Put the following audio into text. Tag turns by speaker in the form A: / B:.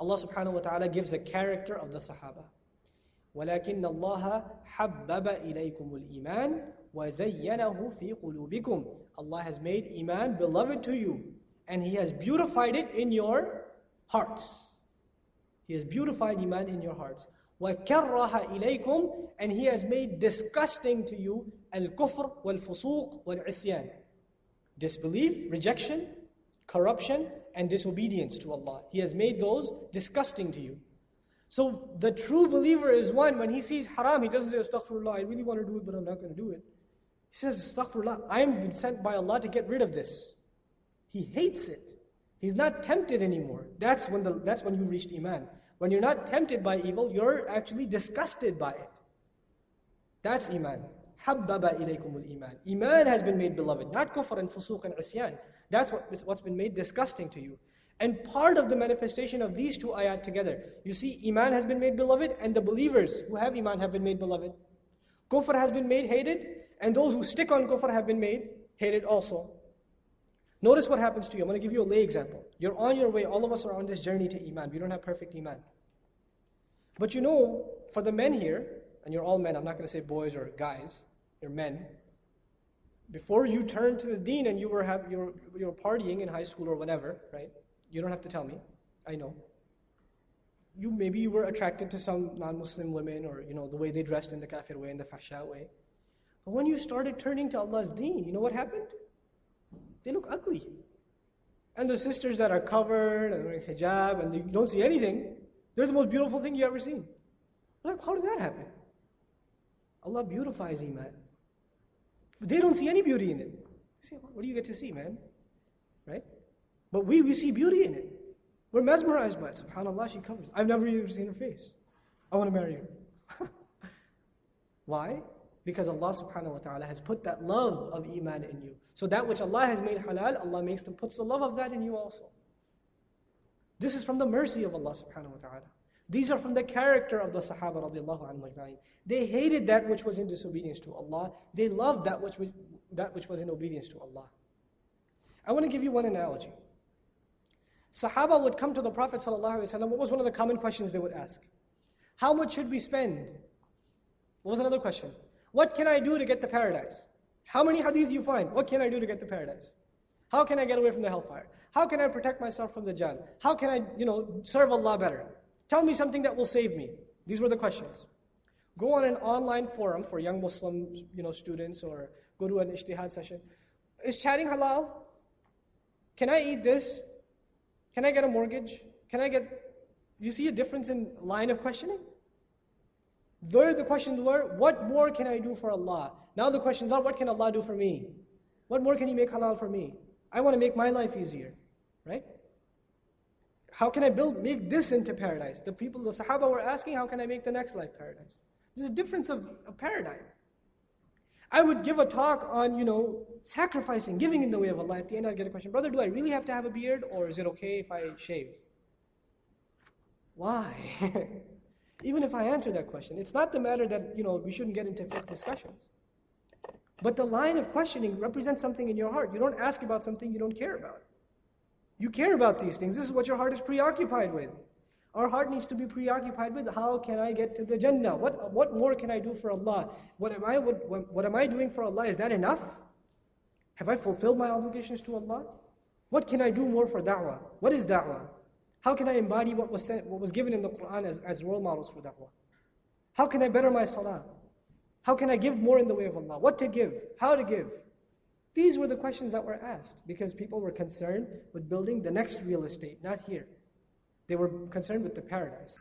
A: Allah subhanahu wa ta'ala gives a character of the Sahaba. ولكن الله حبب إليكم الإيمان وزينه في قلوبكم Allah has made Iman beloved to you and He has beautified it in your hearts. He has beautified Iman in your hearts. وَكَرَّهَ إِلَيْكُمْ And He has made disgusting to you الْكُفْرِ وَالْفُسُوقِ وَالْعِصْيَانِ Disbelief, rejection, corruption, and disobedience to Allah. He has made those disgusting to you. So the true believer is one, when he sees haram, he doesn't say, Astaghfirullah, I really want to do it, but I'm not going to do it. He says, Astaghfirullah, I'm been sent by Allah to get rid of this. He hates it. He's not tempted anymore. That's when, the, that's when you reached Iman. When you're not tempted by evil, you're actually disgusted by it. That's Iman. حَبَّبَ إِلَيْكُمُ الْإِيمَان Iman has been made beloved, not kufr and fusuq and isyan. That's what, what's been made disgusting to you. And part of the manifestation of these two ayat together, you see, Iman has been made beloved, and the believers who have Iman have been made beloved. Kufr has been made hated, and those who stick on kufr have been made hated also. Notice what happens to you. I'm going to give you a lay example. You're on your way, all of us are on this journey to Iman. We don't have perfect Iman. But you know, for the men here, and you're all men, I'm not going to say boys or guys, you're men. Before you turned to the deen and you were, have, you, were, you were partying in high school or whatever, right? You don't have to tell me. I know. You maybe you were attracted to some non-Muslim women or you know the way they dressed in the kafir way, in the fasha way. But when you started turning to Allah's deen, you know what happened? They look ugly. And the sisters that are covered and wearing hijab and you don't see anything, they're the most beautiful thing you ever seen. Like, how did that happen? Allah beautifies Iman. They don't see any beauty in it. say, what do you get to see, man? Right? But we, we see beauty in it. We're mesmerized by it. SubhanAllah, she covers. I've never even seen her face. I want to marry her. Why? Because Allah subhanahu wa ta'ala has put that love of Iman in you. So that which Allah has made halal, Allah makes them, puts the love of that in you also. This is from the mercy of Allah subhanahu wa ta'ala. These are from the character of the Sahaba radiallahu anhu They hated that which was in disobedience to Allah. They loved that which was, that which was in obedience to Allah. I want to give you one analogy. Sahaba would come to the Prophet ﷺ, what was one of the common questions they would ask? How much should we spend? What was another question? What can I do to get to paradise? How many hadith do you find? What can I do to get to paradise? How can I get away from the hellfire? How can I protect myself from Dajjal? How can I, you know, serve Allah better? Tell me something that will save me. These were the questions. Go on an online forum for young Muslim, you know, students or go to an ijtihad session. Is chatting halal? Can I eat this? Can I get a mortgage? Can I get, you see a difference in line of questioning? There the questions were, what more can I do for Allah? Now the questions are, what can Allah do for me? What more can He make halal for me? I want to make my life easier, right? How can I build, make this into paradise? The people, the Sahaba were asking, how can I make the next life paradise? There's a difference of a paradigm. I would give a talk on, you know, sacrificing, giving in the way of Allah. At the end, I'd get a question, brother, do I really have to have a beard or is it okay if I shave? Why? Even if I answer that question, it's not the matter that, you know, we shouldn't get into fiqh discussions. But the line of questioning represents something in your heart. You don't ask about something you don't care about. You care about these things. This is what your heart is preoccupied with. Our heart needs to be preoccupied with how can I get to the Jannah? What, what more can I do for Allah? What am, I, what, what am I doing for Allah? Is that enough? Have I fulfilled my obligations to Allah? What can I do more for da'wah? What is da'wah? How can I embody what was, sent, what was given in the Quran as, as role models for da'wah? How can I better my salah? How can I give more in the way of Allah? What to give? How to give? These were the questions that were asked because people were concerned with building the next real estate, not here. They were concerned with the paradise.